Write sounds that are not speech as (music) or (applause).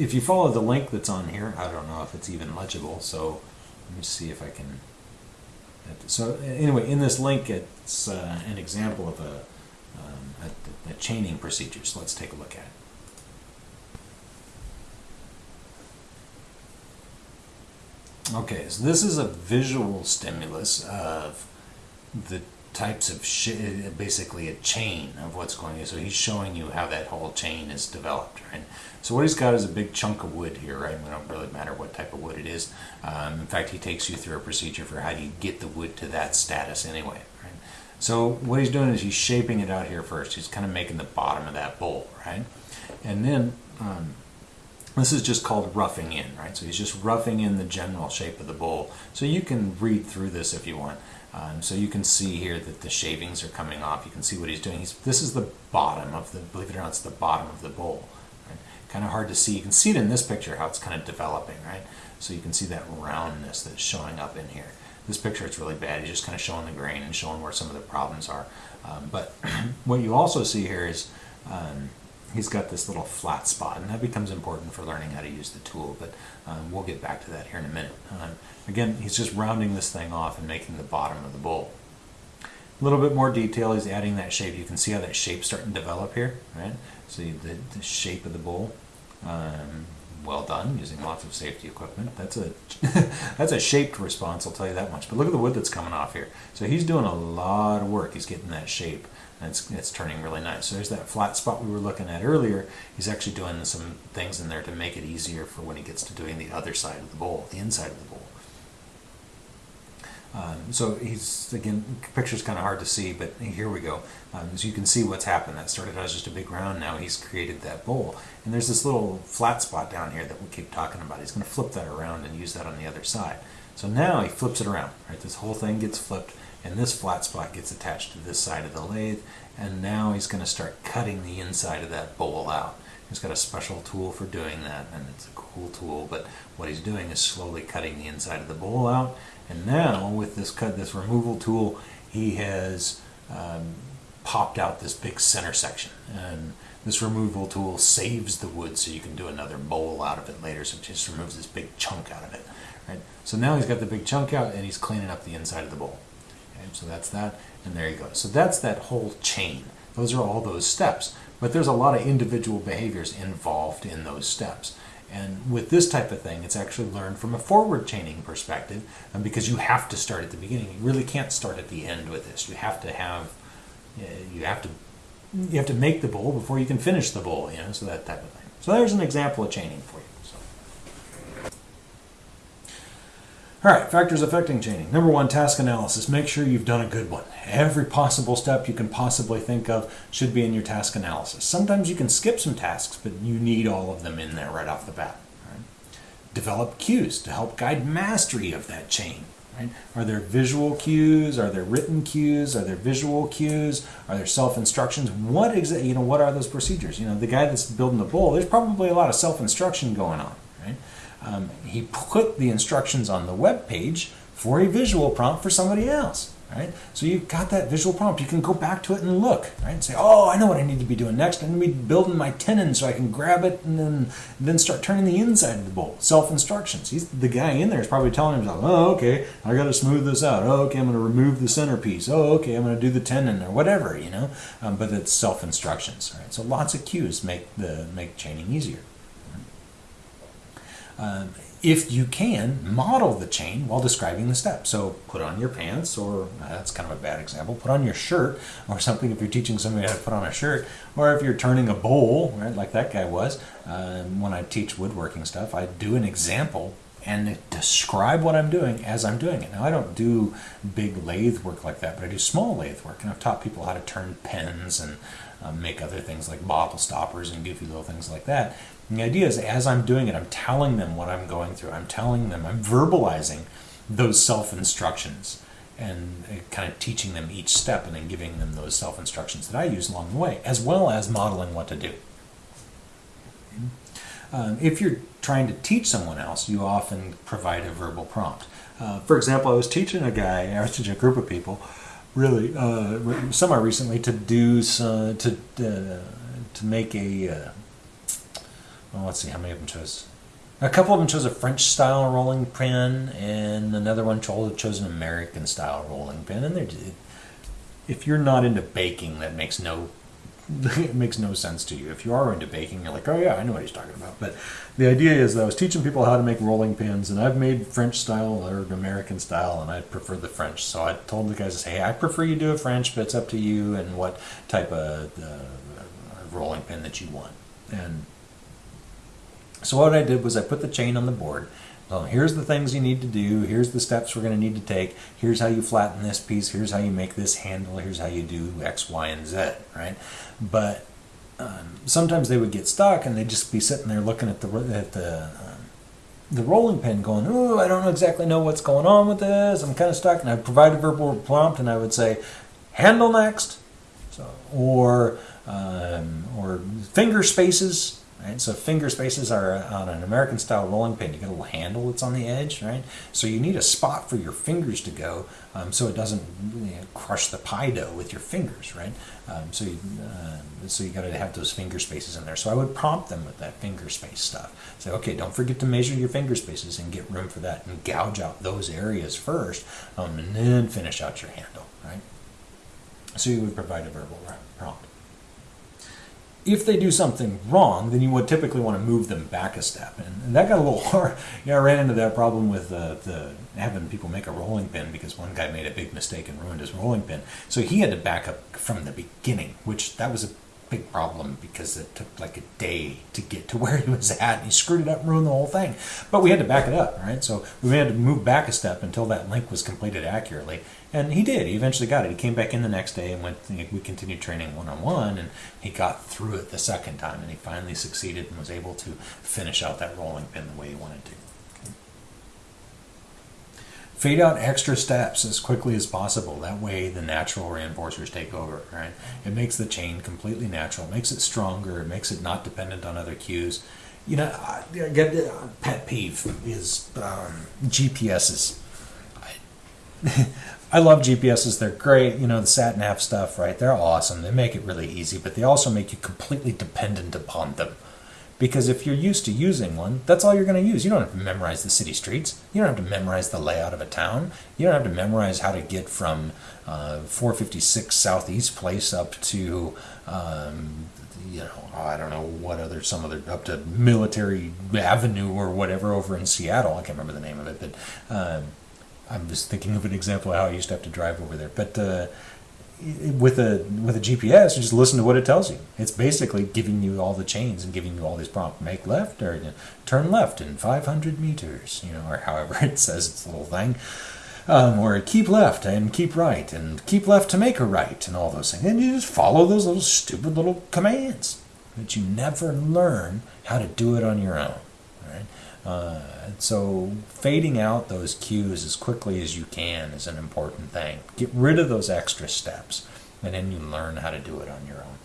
if you follow the link that's on here, I don't know if it's even legible, so let me see if I can. So anyway, in this link, it's uh, an example of a, um, a, a chaining procedure. So let's take a look at it. Okay, so this is a visual stimulus of the types of sh- basically a chain of what's going on. So he's showing you how that whole chain is developed, right? So what he's got is a big chunk of wood here, right? It don't really matter what type of wood it is. Um, in fact, he takes you through a procedure for how do you get the wood to that status anyway, right? So what he's doing is he's shaping it out here first. He's kind of making the bottom of that bowl, right? And then um, this is just called roughing in, right? So he's just roughing in the general shape of the bowl. So you can read through this if you want. Um, so you can see here that the shavings are coming off. You can see what he's doing. He's, this is the bottom of the, believe it or not, it's the bottom of the bowl. Right? Kind of hard to see. You can see it in this picture how it's kind of developing, right? So you can see that roundness that's showing up in here. This picture, it's really bad. He's just kind of showing the grain and showing where some of the problems are. Um, but (clears throat) what you also see here is um, he's got this little flat spot, and that becomes important for learning how to use the tool, but um, we'll get back to that here in a minute. Um, again, he's just rounding this thing off and making the bottom of the bowl. A little bit more detail, he's adding that shape. You can see how that shape's starting to develop here, right? See the, the shape of the bowl. Um, well done, using lots of safety equipment. That's a (laughs) that's a shaped response, I'll tell you that much. But look at the wood that's coming off here. So he's doing a lot of work. He's getting that shape and it's, it's turning really nice. So there's that flat spot we were looking at earlier. He's actually doing some things in there to make it easier for when he gets to doing the other side of the bowl, the inside of the bowl. Um, so he's again, picture's kind of hard to see, but here we go. Um, you can see what's happened. That started out as just a big round. Now he's created that bowl, and there's this little flat spot down here that we keep talking about. He's going to flip that around and use that on the other side. So now he flips it around. Right, this whole thing gets flipped and this flat spot gets attached to this side of the lathe. And now he's going to start cutting the inside of that bowl out. He's got a special tool for doing that and it's a cool tool but what he's doing is slowly cutting the inside of the bowl out. And now with this cut this removal tool he has um, popped out this big center section. And this removal tool saves the wood so you can do another bowl out of it later. So it just removes this big chunk out of it right? So now he's got the big chunk out and he's cleaning up the inside of the bowl so that's that, and there you go. So that's that whole chain. Those are all those steps. But there's a lot of individual behaviors involved in those steps. And with this type of thing, it's actually learned from a forward chaining perspective and because you have to start at the beginning. You really can't start at the end with this. You have to have, uh, you have to, you have to make the bowl before you can finish the bowl, you know, so that type of thing. So there's an example of chaining for you. All right, factors affecting chaining. Number one, task analysis. Make sure you've done a good one. Every possible step you can possibly think of should be in your task analysis. Sometimes you can skip some tasks, but you need all of them in there right off the bat. Right? Develop cues to help guide mastery of that chain. Right? Are there visual cues? Are there written cues? Are there visual cues? Are there self-instructions? What exactly, you know, what are those procedures? You know, the guy that's building the bowl, there's probably a lot of self-instruction going on, right? Um, he put the instructions on the web page for a visual prompt for somebody else. Right? So you've got that visual prompt. You can go back to it and look, right? And say, oh, I know what I need to be doing next. I'm going to be building my tenon so I can grab it and then then start turning the inside of the bowl. Self instructions. He's the guy in there is probably telling himself, oh, okay, I got to smooth this out. Oh, okay, I'm going to remove the centerpiece. Oh, okay, I'm going to do the tenon or whatever, you know. Um, but it's self instructions, right? So lots of cues make the make chaining easier. Um, if you can, model the chain while describing the steps. So put on your pants, or uh, that's kind of a bad example, put on your shirt or something if you're teaching somebody how to put on a shirt, or if you're turning a bowl, right, like that guy was. Um, when I teach woodworking stuff, I do an example and describe what I'm doing as I'm doing it. Now, I don't do big lathe work like that, but I do small lathe work, and I've taught people how to turn pens and um, make other things like bottle stoppers and goofy little things like that. And the idea is as I'm doing it, I'm telling them what I'm going through. I'm telling them, I'm verbalizing those self instructions and uh, kind of teaching them each step and then giving them those self instructions that I use along the way, as well as modeling what to do. Um, if you're trying to teach someone else, you often provide a verbal prompt. Uh, for example, I was teaching a guy, I was teaching a group of people, really uh, semi recently, to do some, to uh, to make a uh, well, let's see how many of them chose. A couple of them chose a French style rolling pin, and another one chose, an American style rolling pin. And they're, if you're not into baking, that makes no (laughs) it makes no sense to you. If you are into baking, you're like, oh yeah, I know what he's talking about. But the idea is that I was teaching people how to make rolling pins, and I've made French style or American style, and I prefer the French. So I told the guys, hey, I prefer you do a French, but it's up to you and what type of uh, rolling pin that you want. And so what I did was I put the chain on the board. Well, here's the things you need to do. Here's the steps we're going to need to take. Here's how you flatten this piece. Here's how you make this handle. Here's how you do X, Y, and Z, right? But um, sometimes they would get stuck and they'd just be sitting there looking at the at the um, the rolling pin, going, "Oh, I don't exactly know what's going on with this. I'm kind of stuck." And I'd provide a verbal prompt, and I would say, "Handle next," so or um, or finger spaces Right? So finger spaces are on an American style rolling pin. You get a little handle that's on the edge, right? So you need a spot for your fingers to go, um, so it doesn't you know, crush the pie dough with your fingers, right? Um, so you, uh, so you got to have those finger spaces in there. So I would prompt them with that finger space stuff. Say, okay, don't forget to measure your finger spaces and get room for that, and gouge out those areas first, um, and then finish out your handle, right? So you would provide a verbal prompt if they do something wrong, then you would typically want to move them back a step. And, and that got a little (laughs) hard. Yeah, I ran into that problem with uh, the having people make a rolling pin because one guy made a big mistake and ruined his rolling pin. So he had to back up from the beginning, which that was a big problem because it took like a day to get to (laughs) where he was at and he screwed it up and ruined the whole thing. But we had to back it up, right? So we had to move back a step until that link was completed accurately. And he did. He eventually got it. He came back in the next day and went. We continued training one on one, and he got through it the second time, and he finally succeeded and was able to finish out that rolling pin the way he wanted to. Fade out extra steps as quickly as possible. That way, the natural reinforcers take over. Right? It makes the chain completely natural. Makes it stronger. Makes it not dependent on other cues. You know, I, I get uh, pet peeve is um, GPSs. I, (laughs) I love GPSs. They're great. You know, the sat nav stuff, right? They're awesome. They make it really easy, but they also make you completely dependent upon them. Because if you're used to using one, that's all you're going to use. You don't have to memorize the city streets. You don't have to memorize the layout of a town. You don't have to memorize how to get from uh, 456 Southeast Place up to, um, you know, I don't know what other, some other, up to Military Avenue or whatever over in Seattle. I can't remember the name of it, but. Um, I'm just thinking of an example of how I used to have to drive over there. But uh, with a with a GPS, you just listen to what it tells you. It's basically giving you all the chains and giving you all these prompts. Make left or you know, turn left in 500 meters, you know, or however (laughs) it says its little thing. Um, or keep left and keep right and keep left to make a right and all those things. And you just follow those little stupid little commands. But you never learn how to do it on your own. Uh, so fading out those cues as quickly as you can is an important thing. Get rid of those extra steps, and then you learn how to do it on your own.